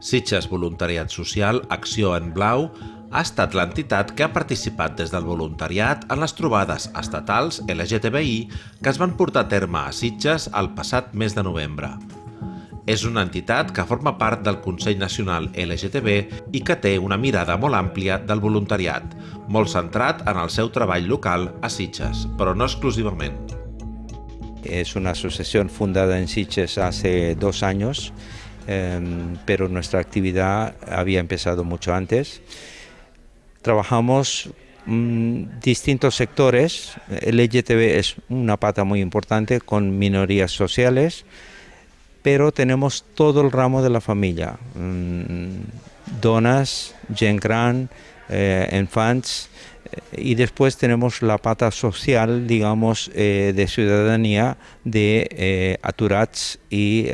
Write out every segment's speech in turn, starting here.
Sitges Voluntariat Social Acció en Blau ha estat l'entitat que ha participat des del voluntariat en les trobades estatals LGTBI que es van portar a terme a Sitges el passat mes de novembre. És una entitat que forma part del Consell Nacional LGTB i que té una mirada molt àmplia del voluntariat, molt centrat en el seu treball local a Sitges, però no exclusivament. Es una asociación fundada en Sitges hace dos eh, pero nuestra actividad había empezado mucho antes. Trabajamos mmm, distintos sectores. El LGTB es una pata muy importante con minorías sociales, pero tenemos todo el ramo de la familia. Mmm, donas, gent gran, eh, infants, y después tenemos la pata social, digamos, eh, de ciudadanía de eh, aturats y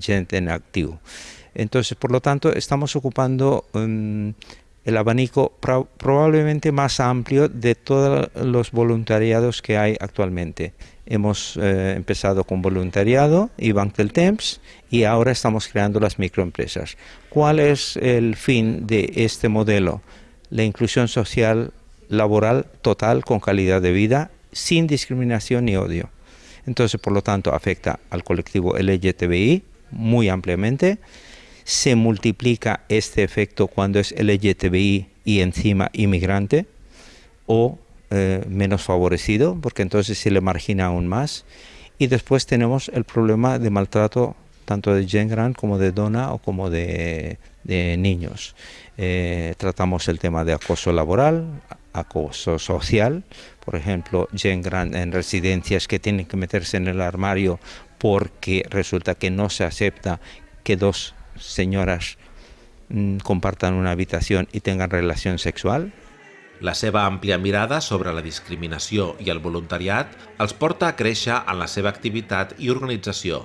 gente en activo. Entonces, por lo tanto, estamos ocupando um, el abanico pro probablemente más amplio de todos los voluntariados que hay actualmente. Hemos empezado con voluntariado y Bank del Temps y ahora estamos creando las microempresas. ¿Cuál es el fin de este modelo? La inclusión social laboral total con calidad de vida sin discriminación ni odio. Entonces, por lo tanto, afecta al colectivo LGTBI muy ampliamente. Se multiplica este efecto cuando es LGTBI y encima inmigrante o eh, menos favorecido, porque entonces se le margina aún más. Y después tenemos el problema de maltrato tanto de gen como de dona o como de, de niños. Eh, tratamos el tema de acoso laboral, acoso social, por ejemplo, gen en residencias que tienen que meterse en el armario porque resulta que no se acepta que dos señoras mm, compartan una habitación i tengan relació sexual. La seva àmplia mirada sobre la discriminació i el voluntariat els porta a créixer en la seva activitat i organització,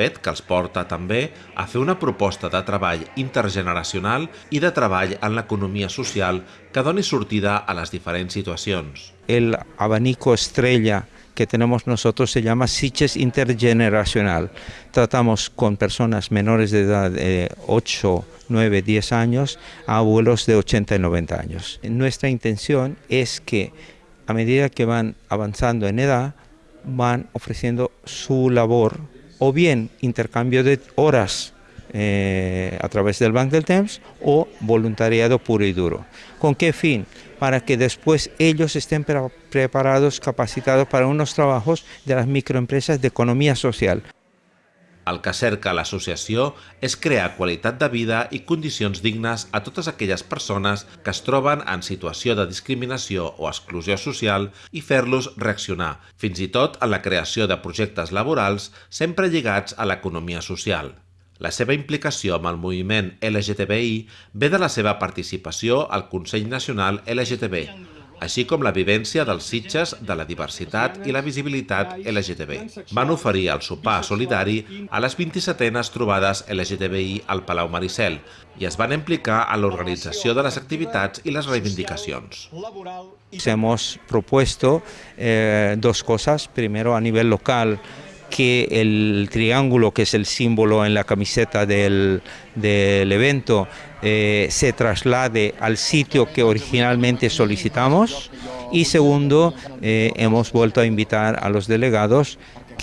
fet que els porta també a una proposta de treball intergeneracional i de treball en l'economia social que doni sortida a les diferents situacions. El abanico estrella que tenemos nosotros se llama Sitges Intergeneracional. Tratamos con personas menores de edad de 8, 9, 10 años a abuelos de 80 y 90 años. Nuestra intención es que a medida que van avanzando en edad, van ofreciendo su labor o bien intercambio de horas eh, a través del Bank del Temps o voluntariado puro y duro. ¿Con qué fin? Para que después ellos estén pre preparados, capacitados para unos trabajos de las microempresas de economía social. El que cerca l'associació és crear qualitat de vida i condicions dignes a totes aquelles persones que es troben en situació de discriminació o exclusió social i fer-los reaccionar, fins i tot en la creació de projectes laborals sempre lligats a l'economia social. La seva implicació amb el moviment LGTBI ve de la seva participació al Consell Nacional LGTB, així com la vivència dels sitges de la diversitat i la visibilitat LGTB. Van oferir el sopar solidari a les 27enes trobades LGTBI al Palau Maricel i es van implicar en l'organització de les activitats i les reivindicacions. Hemos propuesto eh, dos cosas. Primero, a nivel local, que el triángulo, que es el símbolo en la camiseta del, del evento, eh, se traslade al sitio que originalmente solicitamos. Y segundo, eh, hemos vuelto a invitar a los delegados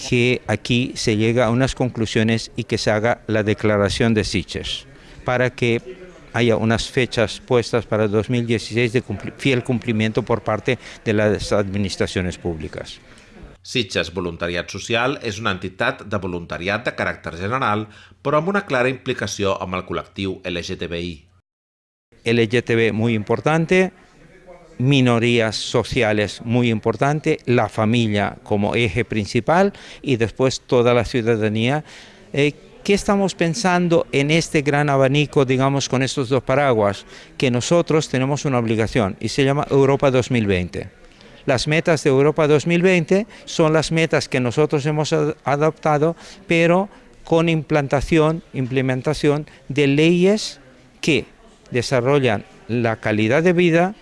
que aquí se llegue a unas conclusiones y que se haga la declaración de Sitges, para que haya unas fechas puestas para 2016 de fiel cumplimiento por parte de las administraciones públicas. Sitges Voluntariat Social és una entitat de voluntariat de caràcter general, però amb una clara implicació amb el col·lectiu LGTBI. LGTB muy importante, minorías sociales muy importante, la familia como eje principal y después toda la ciudadanía. Eh, ¿Qué estamos pensando en este gran abanico, digamos, con estos dos paraguas? Que nosotros tenemos una obligación y se llama Europa 2020. Las metas de Europa 2020 son las metas que nosotros hemos adoptado, pero con implantación, implementación de leyes que desarrollan la calidad de vida,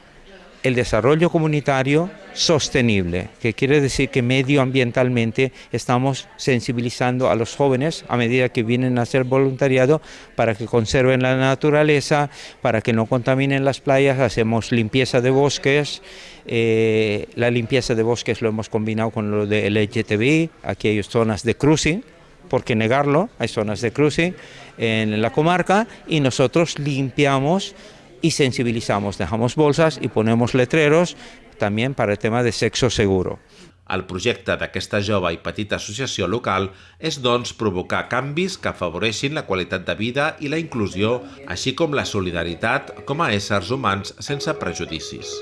el desarrollo comunitario sostenible, que quiere decir que medioambientalmente estamos sensibilizando a los jóvenes a medida que vienen a hacer voluntariado para que conserven la naturaleza, para que no contaminen las playas, hacemos limpieza de bosques, eh, la limpieza de bosques lo hemos combinado con lo de LGTBI, aquí hay zonas de cruising, por qué negarlo, hay zonas de cruising en la comarca y nosotros limpiamos y sensibilizamos, dejamos bolsas y ponemos letreros també per al tema de sexo seguro. El projecte d'aquesta jove i petita associació local és, doncs, provocar canvis que afavoreixin la qualitat de vida i la inclusió, així com la solidaritat com a éssers humans sense prejudicis.